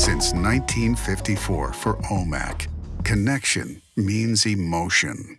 since 1954 for OMAC. Connection means emotion.